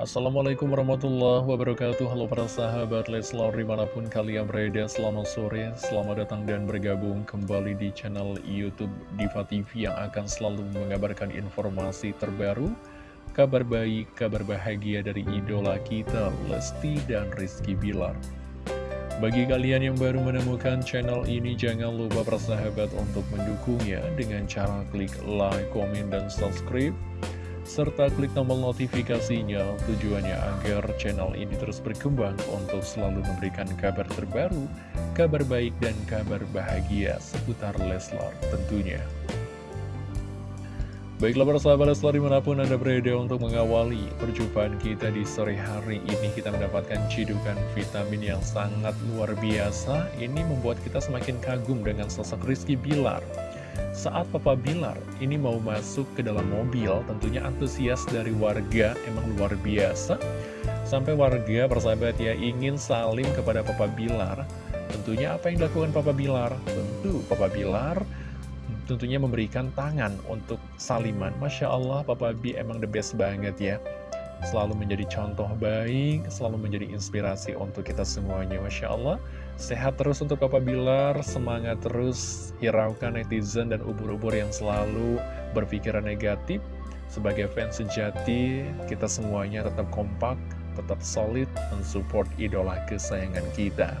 Assalamualaikum warahmatullahi wabarakatuh. Halo para sahabat Leslar di mana pun kalian berada Selamat sore, selamat datang dan bergabung kembali di channel Youtube Diva TV Yang akan selalu mengabarkan informasi terbaru Kabar baik, kabar bahagia dari idola kita Lesti dan Rizky Bilar. Bagi kalian yang baru menemukan channel ini, jangan lupa persahabat untuk mendukungnya dengan cara klik like, komen, dan subscribe serta klik tombol notifikasinya. Tujuannya agar channel ini terus berkembang untuk selalu memberikan kabar terbaru, kabar baik dan kabar bahagia seputar Leslar tentunya. Baiklah para sahabat Leslar di mana pun Anda berada untuk mengawali perjumpaan kita di sore hari ini Kita mendapatkan cidukan vitamin yang sangat luar biasa. Ini membuat kita semakin kagum dengan sosok Rizky Bilar saat Papa Bilar ini mau masuk ke dalam mobil, tentunya antusias dari warga emang luar biasa. Sampai warga persahabat ya ingin salim kepada Papa Bilar. Tentunya apa yang dilakukan Papa Bilar? Tentu Papa Bilar tentunya memberikan tangan untuk saliman. Masya Allah Papa B emang the best banget ya. Selalu menjadi contoh baik, selalu menjadi inspirasi untuk kita semuanya. Masya Allah. Sehat terus untuk Papa Bilar, semangat terus hiraukan netizen dan ubur-ubur yang selalu berpikiran negatif. Sebagai fans sejati, kita semuanya tetap kompak, tetap solid, mensupport idola kesayangan kita.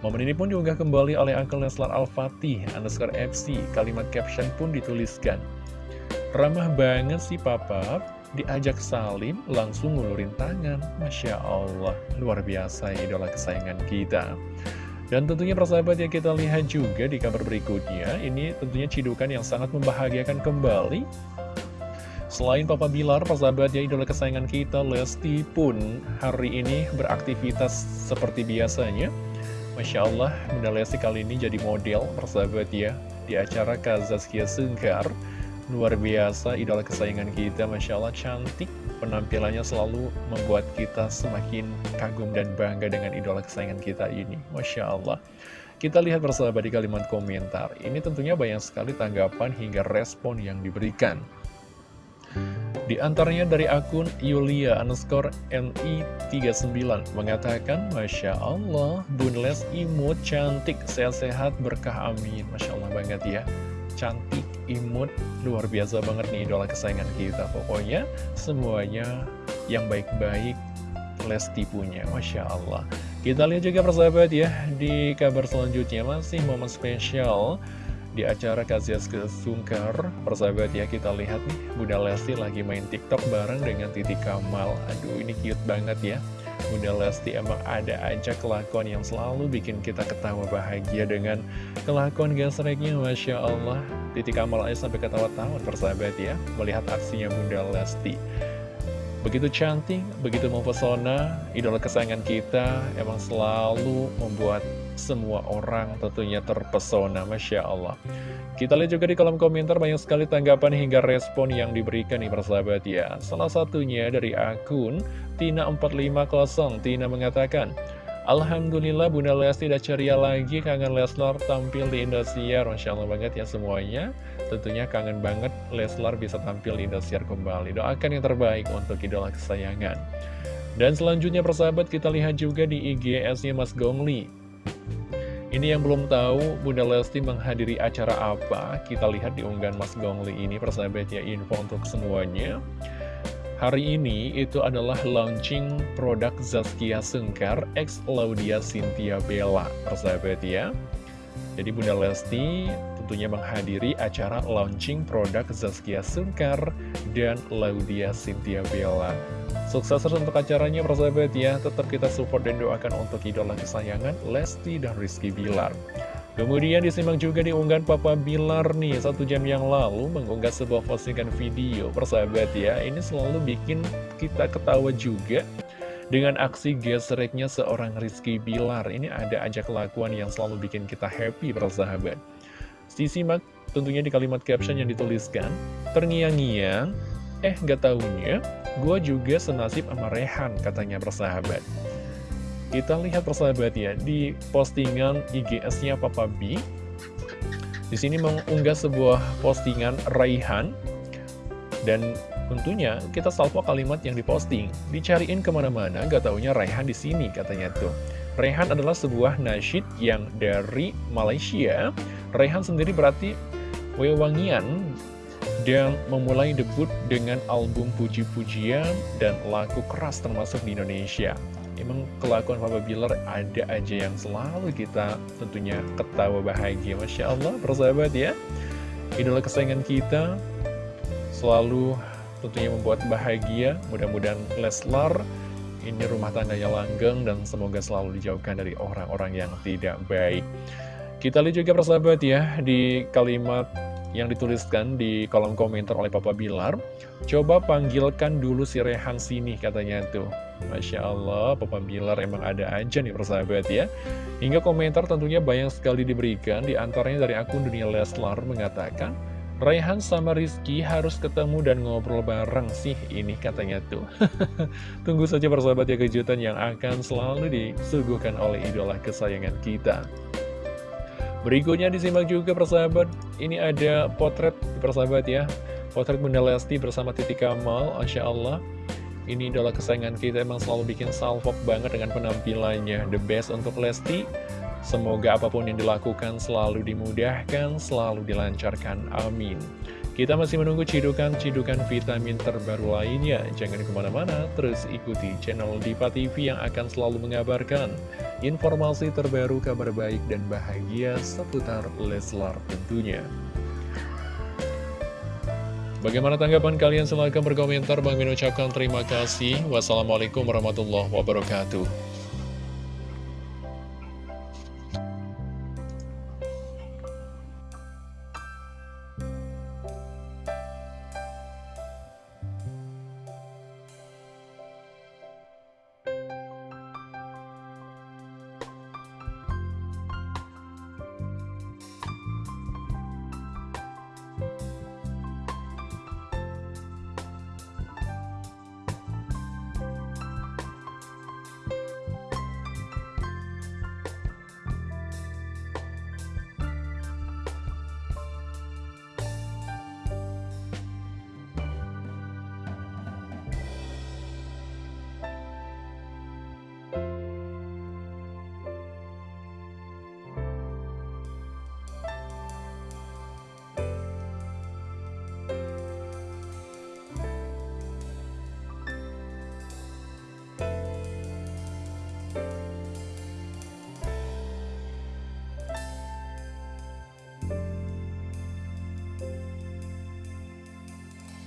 Momen ini pun diunggah kembali oleh Uncle Neslar Al-Fatih, underscore FC, kalimat caption pun dituliskan. Ramah banget sih papa, diajak salim langsung ngulurin tangan. Masya Allah luar biasa idola kesayangan kita. Dan tentunya persahabat yang kita lihat juga di kabar berikutnya ini tentunya cidukan yang sangat membahagiakan kembali. Selain Papa Bilar, persahabat ya idola kesayangan kita Lesti pun hari ini beraktivitas seperti biasanya. Masya Allah, Bunda Lesti kali ini jadi model persahabat ya Di acara Kazaskia Sengkar Luar biasa, idola kesayangan kita, Masya Allah cantik. Penampilannya selalu membuat kita semakin kagum dan bangga dengan idola kesayangan kita ini. Masya Allah. Kita lihat bersahabat di kalimat komentar. Ini tentunya banyak sekali tanggapan hingga respon yang diberikan. Di antaranya dari akun Yulia underscore NI39 mengatakan, Masya Allah, Bun Les imut cantik, sehat-sehat, berkah amin. Masya Allah banget ya cantik, imut, luar biasa banget nih idola kesayangan kita. Pokoknya semuanya yang baik-baik Lesti punya, Masya Allah. Kita lihat juga persahabat ya, di kabar selanjutnya masih momen spesial di acara Kazias Kesungkar. Persahabat ya, kita lihat nih, Bunda Lesti lagi main TikTok bareng dengan Titi Kamal. Aduh, ini cute banget ya. Bunda Lesti emang ada aja kelakuan yang selalu bikin kita ketawa bahagia dengan kelakuan gesreknya Masya Allah. Titik amal sampai ketawa-tawa persahabat ya Melihat aksinya Bunda Lesti. Begitu cantik, begitu mempesona Idola kesayangan kita emang selalu membuat semua orang tentunya terpesona Masya Allah. Kita lihat juga di kolom komentar banyak sekali tanggapan hingga respon yang diberikan nih persahabat ya. Salah satunya dari akun Tina450. Tina mengatakan, Alhamdulillah Bunda Lesti tidak ceria lagi kangen Leslar tampil di Indosiar. Masya Allah banget ya semuanya. Tentunya kangen banget Leslar bisa tampil di Indosiar kembali. Doakan yang terbaik untuk idola kesayangan. Dan selanjutnya persahabat kita lihat juga di IGS-nya Mas Gongli ini yang belum tahu Bunda Lesti menghadiri acara apa? Kita lihat di unggahan Mas Gongli ini persahabat ya info untuk semuanya. Hari ini itu adalah launching produk Zaskia Sengkar X Laudia Cynthia Bella persahabat ya. Jadi Bunda Lesti tentunya menghadiri acara launching produk Zaskia Sengkar dan Laudia Cynthia Bella. Sukses untuk acaranya persahabat ya. Tetap kita support dan doakan untuk idola kesayangan Lesti dan Rizky Bilar. Kemudian disimak juga di unggahan Papa Bilar nih Satu jam yang lalu mengunggah sebuah postingan video. Persahabat ya Ini selalu bikin kita ketawa juga Dengan aksi gesreknya seorang Rizky Bilar. Ini ada aja kelakuan yang selalu bikin kita happy persahabat Disimak tentunya di kalimat caption yang dituliskan Terngiang-ngiang Eh gak taunya Gue juga senasib sama Rehan, katanya persahabat. Kita lihat persahabat ya, di postingan IGS-nya Papa B. Di sini mengunggah sebuah postingan Raihan. Dan Tentunya kita salvo kalimat yang diposting, dicariin ke mana-mana, gak taunya Raihan di sini katanya tuh. Raihan adalah sebuah nasyid yang dari Malaysia. Raihan sendiri berarti wewangian dan memulai debut dengan album puji-pujian dan lagu keras termasuk di Indonesia. Emang kelakuan Papa Bilar ada aja yang selalu kita tentunya ketawa bahagia. Masya Allah, persahabat ya. Idola kesayangan kita selalu tentunya membuat bahagia. Mudah-mudahan Leslar ini rumah tangganya langgeng dan semoga selalu dijauhkan dari orang-orang yang tidak baik. Kita lihat juga persahabat ya di kalimat yang dituliskan di kolom komentar oleh Papa Bilar. Coba panggilkan dulu si Rehan sini katanya tuh. Masya Allah, Papa Bilar emang ada aja nih persahabat ya. Hingga komentar tentunya banyak sekali diberikan, di antaranya dari akun Dunia Leslar mengatakan, Raihan sama Rizky harus ketemu dan ngobrol bareng sih ini katanya tuh Tunggu saja persahabat ya kejutan yang akan selalu disuguhkan oleh idola kesayangan kita Berikutnya disimak juga persahabat. Ini ada potret persahabat ya. Potret Bunda Lesti bersama Titi Kamal Masya Allah. Ini idola kesayangan kita emang selalu bikin salvok banget dengan penampilannya. The best untuk Lesti. Semoga apa pun yang dilakukan selalu dimudahkan, selalu dilancarkan. Amin. Kita masih menunggu cidukan-cidukan vitamin terbaru lainnya. Jangan ke mana-mana, terus ikuti channel Diva TV yang akan selalu mengabarkan informasi terbaru, kabar baik, dan bahagia seputar Leslar tentunya. Bagaimana tanggapan kalian? Silahkan berkomentar. Bang Min ucapkan terima kasih. Wassalamualaikum warahmatullahi wabarakatuh.